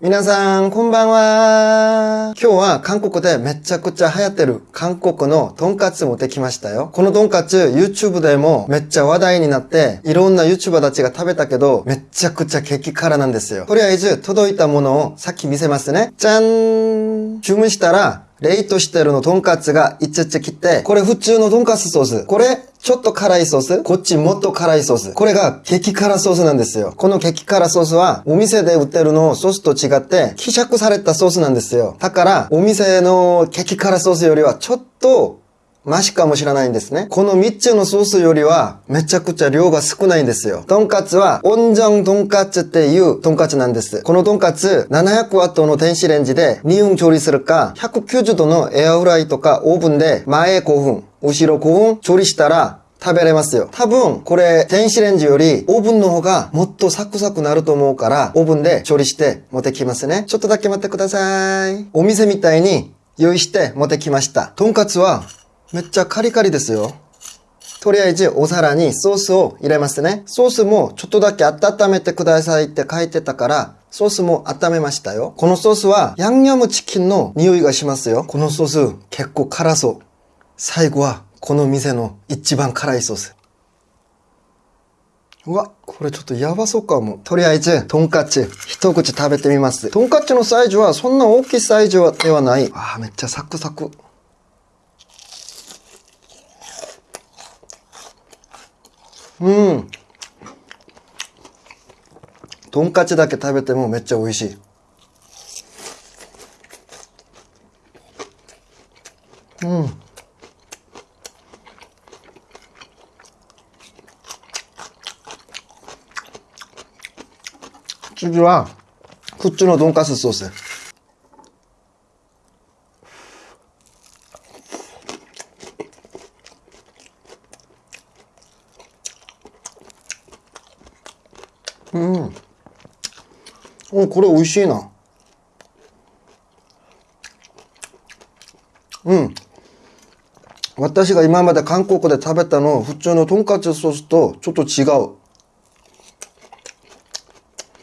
皆さん、こんばんは。今日は韓国でめちゃくちゃ流行ってる韓国のトンカツ持ってきましたよ。このトンカツ YouTube でもめっちゃ話題になっていろんな YouTuber たちが食べたけどめちゃくちゃ激辛なんですよ。とりあえず届いたものをさっき見せますね。じゃん注文したらレイトしてるのトンカツがいちち来て、これ普通のトンカツソース。これ、ちょっと辛いソース。こっちもっと辛いソース。これが激辛ソースなんですよ。この激辛ソースは、お店で売ってるのソースと違って、希釈されたソースなんですよ。だから、お店の激辛ソースよりはちょっとマシかもしれないんですね。この3つのソースよりはめちゃくちゃ量が少ないんですよ。トンカツは温ントンカツっていうトンカツなんです。このトンカツ700ワットの電子レンジで2分調理するか190度のエアフライとかオーブンで前5分、後ろ5分調理したら食べれますよ。多分、これ、電子レンジより、オーブンの方がもっとサクサクなると思うから、オーブンで調理して持ってきますね。ちょっとだけ待ってください。お店みたいに用意して持ってきました。とんかつはめっちゃカリカリですよ。とりあえずお皿にソースを入れますね。ソースもちょっとだけ温めてくださいって書いてたから、ソースも温めましたよ。このソースはヤンニョムチキンの匂いがしますよ。このソース結構辛そう。最後はこの店の一番辛いソース。うわ、これちょっとやばそうかも。とりあえず、トンカツ、一口食べてみます。トンカツのサイズはそんな大きいサイズではない。あー、めっちゃサクサク。うん。とんかつだけ食べてもめっちゃ美味しい。うん。次は、普通のとんかつソース。お、これ美味しいな。うん。私が今まで韓国で食べたの普通のとんかつソースとちょっと違う。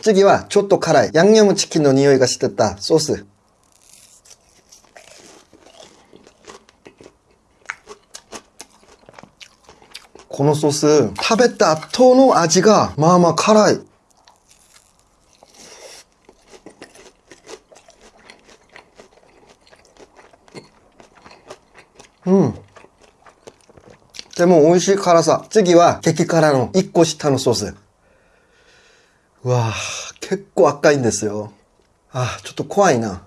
次はちょっと辛いヤンニョムチキンの匂いがしてたソース。このソース、食べた後の味がまあまあ辛い。でも美味しい辛さ。次は激辛の1個下のソース。うわぁ、結構赤いんですよ。あ、ちょっと怖いな。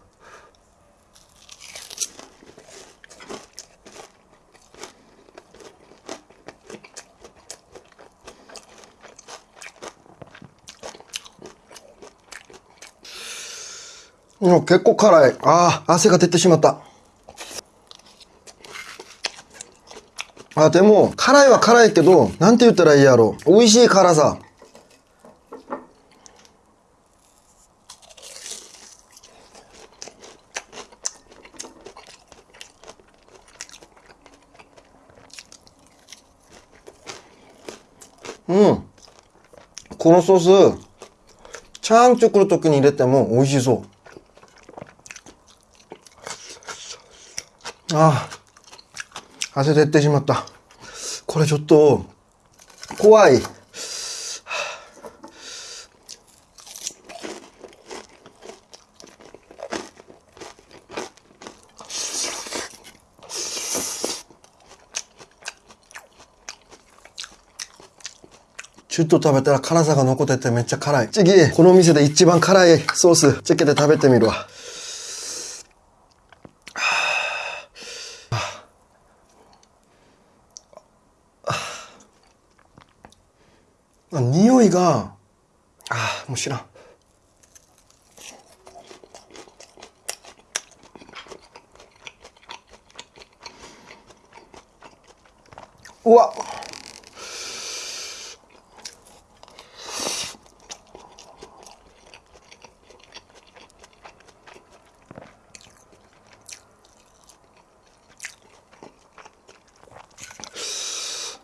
結構辛い。ああ、汗が出てしまった。あ、でも、辛いは辛いけど、なんて言ったらいいやろ。美味しい辛さ。うん。このソース、チャーン作るときに入れても美味しそう。ああ。汗出てしまった。これちょっと、怖い。ちょっと食べたら辛さが残っててめっちゃ辛い。次、この店で一番辛いソース、つけて食べてみるわ。匂いが、ああ、もう知らん。うわ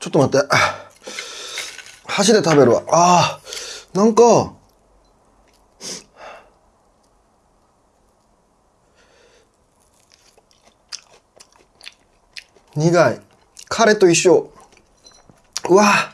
ちょっと待って。箸で食べるわ。ああ、なんか、苦い。彼と一緒。うわ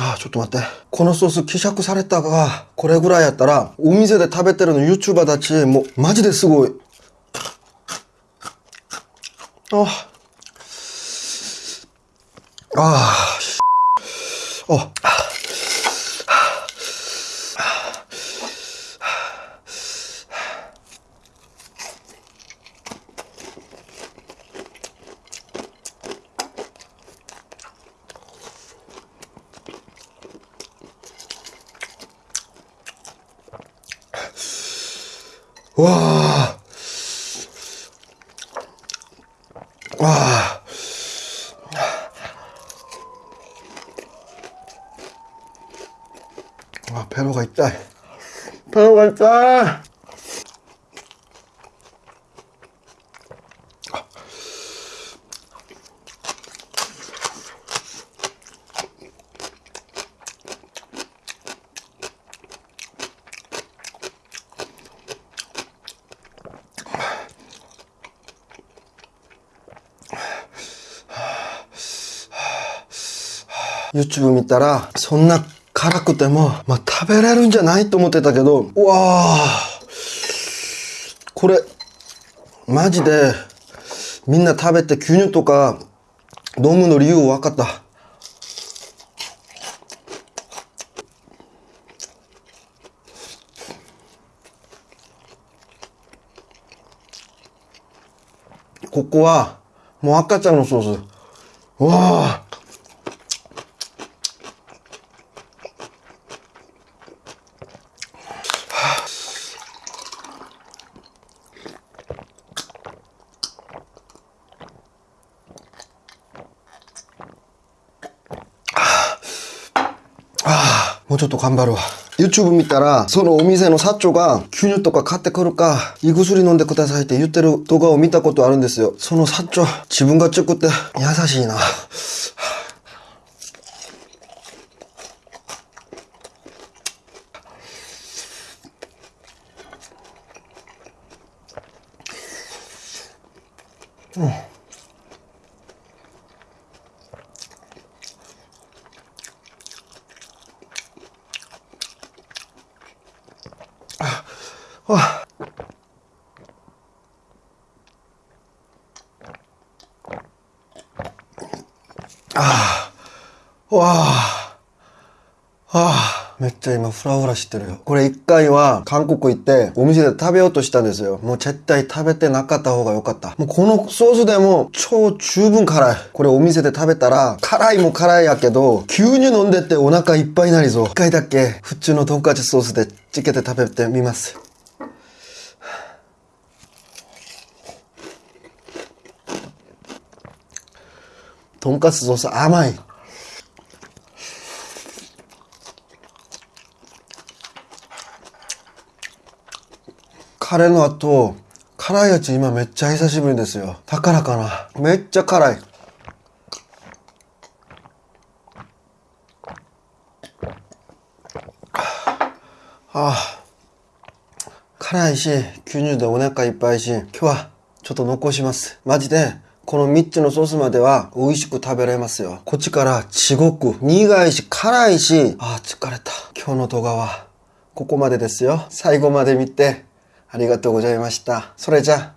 ああ、ちょっと待って。このソース希釈されたが、これぐらいやったら、お店で食べてるの YouTuber たち、もう、マジですごい。ああ。ああ、しあ。わあ。わあ。あ、ペロが痛い。ペロが痛い。YouTube 見たら、そんな辛くても、まあ、食べれるんじゃないと思ってたけど、うわあこれ、マジで、みんな食べて牛乳とか飲むの理由分かった。ここは、もう赤ちゃんのソース。うわあもちょっと頑張るわ。YouTube 見たら、そのお店の社長が牛乳とか買ってくるか、胃薬飲んでくださいって言ってる動画を見たことあるんですよ。その社長、自分が作って優しいな。うんああわあああめっちゃ今フラフラしてるよ。これ一回は韓国行ってお店で食べようとしたんですよ。もう絶対食べてなかった方が良かった。もうこのソースでも超十分辛い。これお店で食べたら辛いも辛いやけど牛乳飲んでってお腹いっぱいになりそう。一回だけ普通のトンカチソースでつけて食べてみます。とんかつソース甘い。カレーの後、辛いやつ今めっちゃ久しぶりですよ。だからかな。めっちゃ辛い。ああ。辛いし、牛乳でお腹いっぱいし、今日はちょっと残します。マジで、この3つのソースまでは美味しく食べられますよ。こっちから地獄。苦いし、辛いし、ああ、疲れた。今日の動画はここまでですよ。最後まで見てありがとうございました。それじゃあ、